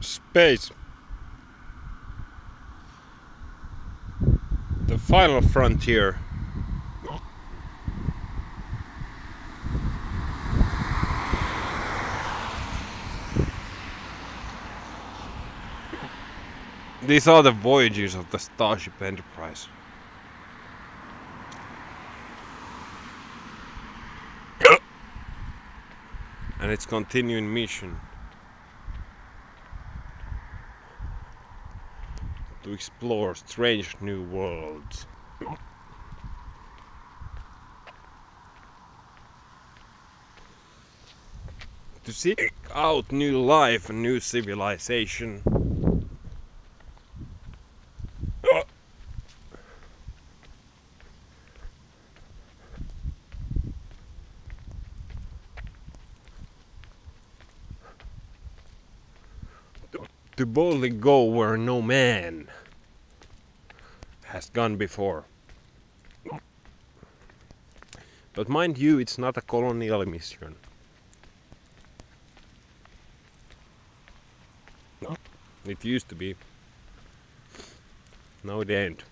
space. The final frontier. These are the voyages of the Starship Enterprise. and its continuing mission to explore strange new worlds. to seek out new life and new civilization. To boldly go where no man has gone before. But mind you, it's not a colonial mission. It used to be. Now it ain't.